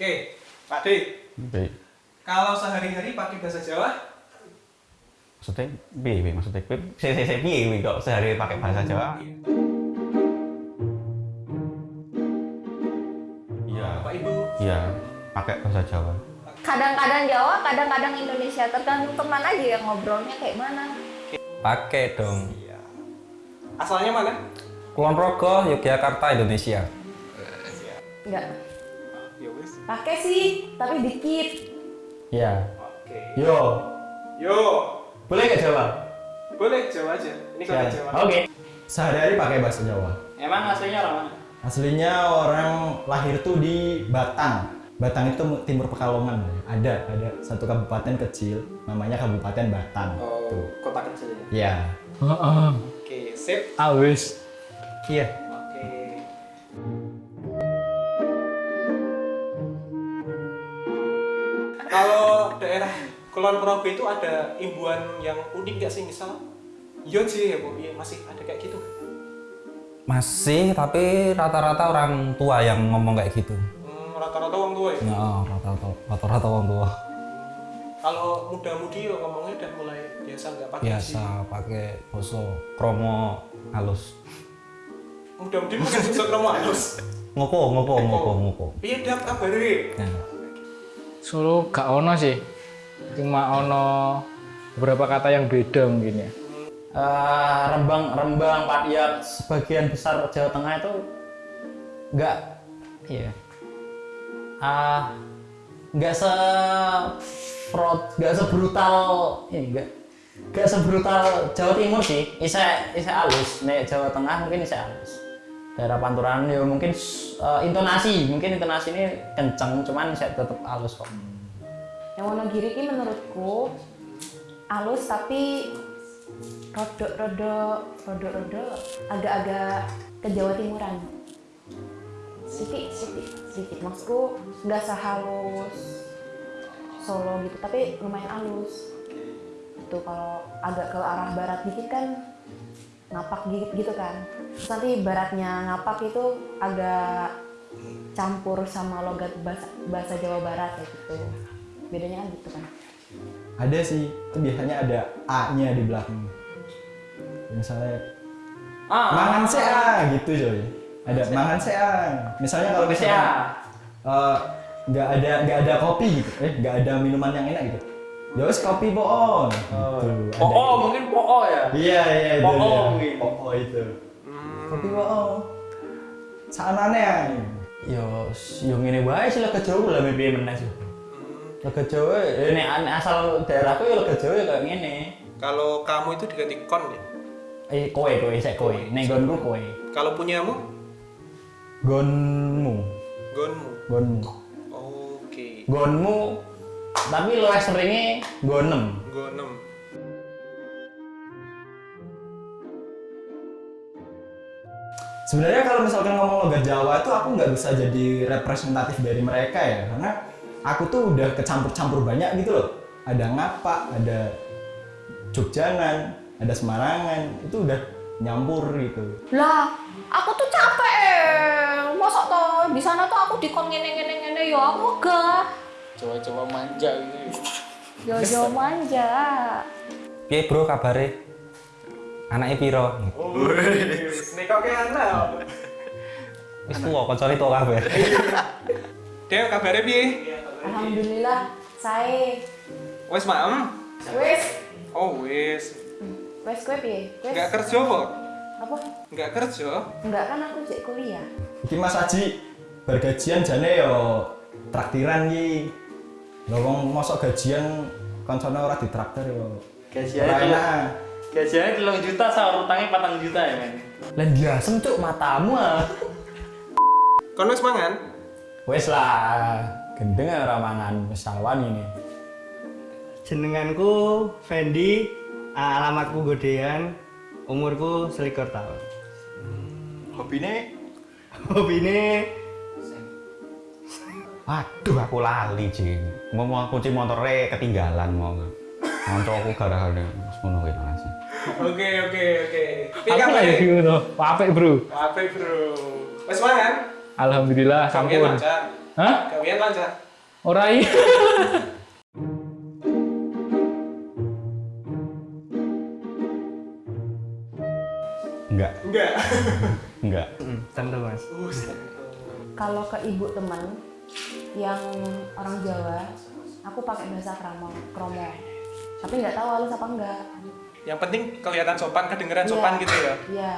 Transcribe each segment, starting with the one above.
Oke, Pak D. Baik. Kalau sehari-hari pakai bahasa Jawa, Maksudnya piye piye maksudnya piye saya saya saya piye piye kok sehari pakai bahasa Jawa? Iya. Bapak Ibu. Iya, pakai bahasa Jawa. Kadang-kadang Jawa, kadang-kadang Indonesia. Tergantung teman aja yang ngobrolnya kayak mana. Pakai dong. Iya. Asalnya mana? Kulon Progo, Yogyakarta, Indonesia. Enggak. Ya wis. Pakai sih, tapi dikit. Iya. Oke. Yo, Yo, boleh nggak Jawa? boleh Jawa aja. Ini kalau Siap. Jawa. Oke. Sehari-hari pakai bahasa Jawa. Emang aslinya orang mana? Aslinya orang lahir tuh di Batang. Batang itu timur Pekalongan. Ada ada satu kabupaten kecil namanya Kabupaten Batang. Oh, Tuh. kota kecil ya. Ya. Oke, sip. Ah wis. Iya. Kulon Progo itu ada imbuhan yang unik nggak sih misal? Iya sih ya bu, iya masih ada kayak gitu. Masih, tapi rata-rata orang tua yang ngomong kayak gitu. Hmm, rata-rata orang tua ya. Ya, rata-rata rata-rata orang tua. Kalau muda-mudi ya ngomongnya udah mulai biasa nggak pakai Biasa pakai boso kromo halus. Muda-mudi pakai susuk kromo halus. Ngopo, ngopo, ngopo, ngopo. Iya dap kabare. Ya. Solo gak ono sih. Cuma ono beberapa kata yang beda mungkin ya. Eh, Rembang Rembang Padiat sebagian besar Jawa Tengah itu nggak iya. Ah nggak se fraud nggak sebrutal ini nggak nggak sebrutal Jawa Timur sih. Isa isa halus. Nek Jawa Tengah mungkin isa halus. Daerah Panturan ya mungkin eh, intonasi. Mungkin intonasi ini kenceng cuman saya tetap halus kok Wonogiri ini menurutku halus tapi rodok-rodok rodok-rodok agak-agak ke Jawa Timuran. Sedikit, sedikit, sedikit. Maksudku nggak sehalus Solo gitu, tapi lumayan halus. Itu kalau agak ke arah barat dikit kan ngapak gitu, gitu kan. Terus nanti baratnya ngapak itu agak campur sama logat bahasa, bahasa Jawa Barat kayak gitu. Bedanya kan gitu kan. ada sih itu biasanya ada a nya di belakang. Misalnya Ah, mangan sea gitu coy. Ada mangan sea misalnya kalau misalnya eh, nggak ada nggak ada kopi gitu eh nggak ada minuman yang enak gitu. Ya wes kopi boon gitu. Ada Oh, oh, mungkin po ya. iya iya itu Po-o dia. mungkin. Po-o itu. Kopi boon saanane Yo, yo ngene wae sih lega Jawa lah piye meneh sih. Lega Jawa, nek nek asal daerahku ya lega Jawa ya kayak ngene. Kalau kamu itu diganti kon ya. Eh kowe kowe sik kowe, nek nggonku kowe. Kalau punyamu, Gonmu, gonmu. gonmu. Oke. Gonmu tapi luwih seringe gonem. Gonem. sebenarnya kalau misalkan ngomong logat Jawa itu aku nggak bisa jadi representatif dari mereka ya karena aku tuh udah kecampur-campur banyak gitu loh ada ngapa ada Jogjanan ada Semarangan itu udah nyampur gitu Lah, aku tuh capek. eh. Masa toh di sana tuh aku dikon ngene ngene ngene ya aku gak. Coba-coba manja gitu. Yo yo manja. Piye bro kabare? Anaknya piro? Nek kok kayak anak. Wis tuwa, kancane tuwa kabeh. Dek, kabarnya piye? Alhamdulillah, saya. Wes maem. Wes, Oh, wes. wes kue piye? Wes. Enggak kerja kok? Apa? Enggak kerja. Enggak kan aku cek kuliah. Iki Mas Haji bergajian jane yo traktiran ki lho wong mosok gajian koncone ora ditraktir yo telung- enak. Gajiannya telung juta sama utangnya patang juta ya men. Lah ndiasem cuk matamu ah. Kon wis mangan? Wes lah, gendeng ora mangan wis sawan ini. Jenenganku Fendi, alamatku Godean, umurku selikur tahun. hobine Hobine Waduh aku lali Jing. Mau mau kunci motornya ketinggalan mau. Monco aku gara-gara ngono kuwi Mas. Oke, oke, oke. Piye Apa ya gitu? Apik bro. Apik, Bro. Wes mangan? Alhamdulillah sampun. Hah? Gawean lancar. Ora iya. Enggak, Enggak. enggak. Hmm, tentu mas. Kalau ke ibu teman yang orang Jawa, aku pakai bahasa kromo, kromo. Tapi nggak tahu halus apa enggak. Yang penting kelihatan sopan, kedengeran Iya. sopan gitu ya. Iya.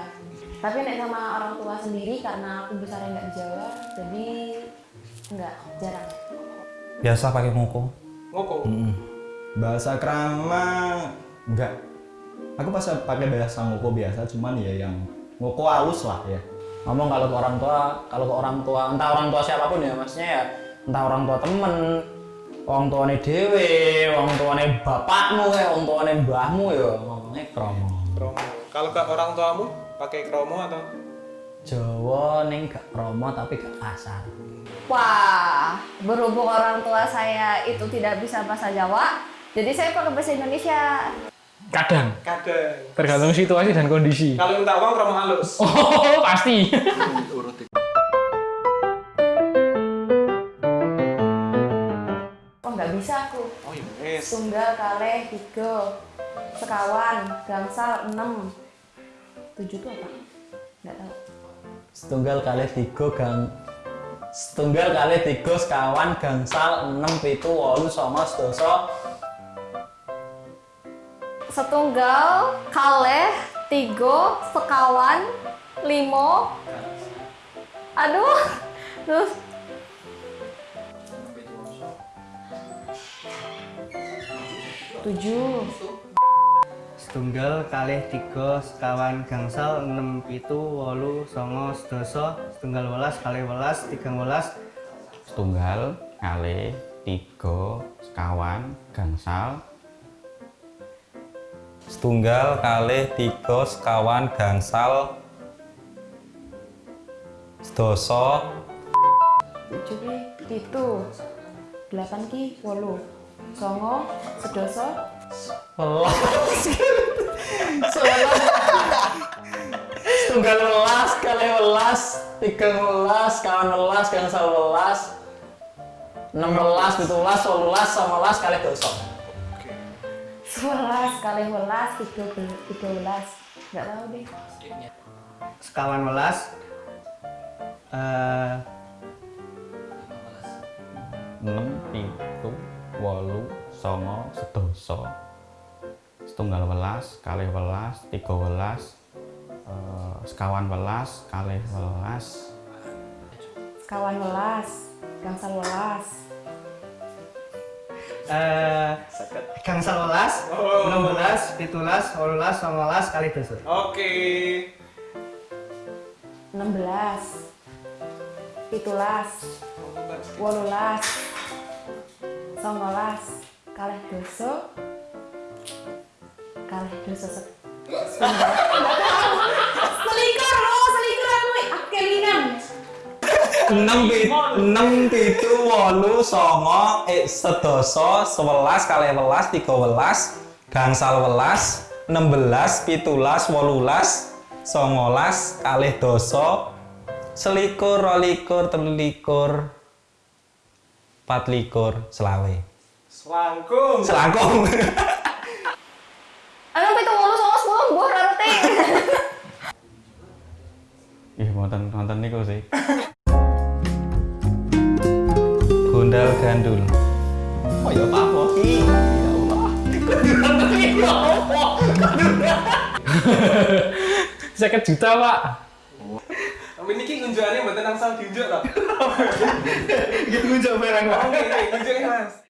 Tapi nek sama orang tua sendiri karena aku besarnya nggak di Jawa, jadi nggak jarang. Biasa pakai ngoko. Ngoko. Bahasa krama enggak. Aku pas pakai bahasa ngoko biasa, cuman ya yang ngoko halus lah ya. ngomong kalau ke orang tua kalau ke orang tua entah orang tua siapa pun ya maksudnya ya entah orang tua temen orang tuane dewe orang tuane bapakmu ya orang tuane mbahmu ya ngomongnya kromo Kromo. Kalau ke orang tuamu pakai kromo atau Jawa ning gak kromo tapi gak kasar Wah, berhubung orang tua saya itu tidak bisa bahasa Jawa, jadi saya pakai bahasa Indonesia. Kadang. kadang? Tergantung situasi dan kondisi. Kalau minta uang kromo halus. Oh, pasti. Oh nggak bisa aku. Oh iya, wes. Tunggal, kaleh, tiga, sekawan, gangsal, enam, tujuh itu apa? Nggak tahu. setunggal kali tiga gang setunggal kali tiga sekawan gangsal enam pitu wolu songo sedoso Setunggal, kaleh, tiga, sekawan, limo. Aduh, terus tujuh. Setunggal kalih tiga sekawan gangsal enam pitu wolu songo sedasa setunggal welas kalih welas tigang welas Setunggal, kali, tiga, sekawan, gangsal. Setunggal, kali, tiga, sekawan, gangsal. Sedoso, tujuh pitu delapan ki wolu songo sedoso welas sewelas setunggal welas kali welas tiga welas kawan welas gangsal welas enam welas pitu welas welas songo welas kali doso sewelas kali welas tiga tiga belas nggak tahu deh. Sekawan welas eh enam, pitu, wolu, songo, sedoso. Setunggal welas, kali welas, tiga welas, eh, sekawan welas, kali welas, sekawan welas gangsal welas. Eh gangsal welas enam belas pitulas wolulas songolas kalih dasa Oke. enam belas pitulas wolulas songolas kalih doso kalih setunggal selikur oh selikur aku aku kelingan enam enam pitu, wolu, songo, eh, sedoso, sewelas, kali welas, tiga welas, gangsal welas, enam belas, pitulas, wolulas, songolas, kalih doso, selikur, rolikur, telikur, patlikur, selawe. Selangkung. Selangkung. Anu pitu wolu songo sepuluh buah rarute Ih, nonton nonton niku sih. Gondal gandul. Oh ya Pak Moki. Ya Allah. Seket juta, Pak. Tapi ini ngunjukannya buat tenang sama diunjuk loh. gitu barang Oke, oke, nunjukin mas.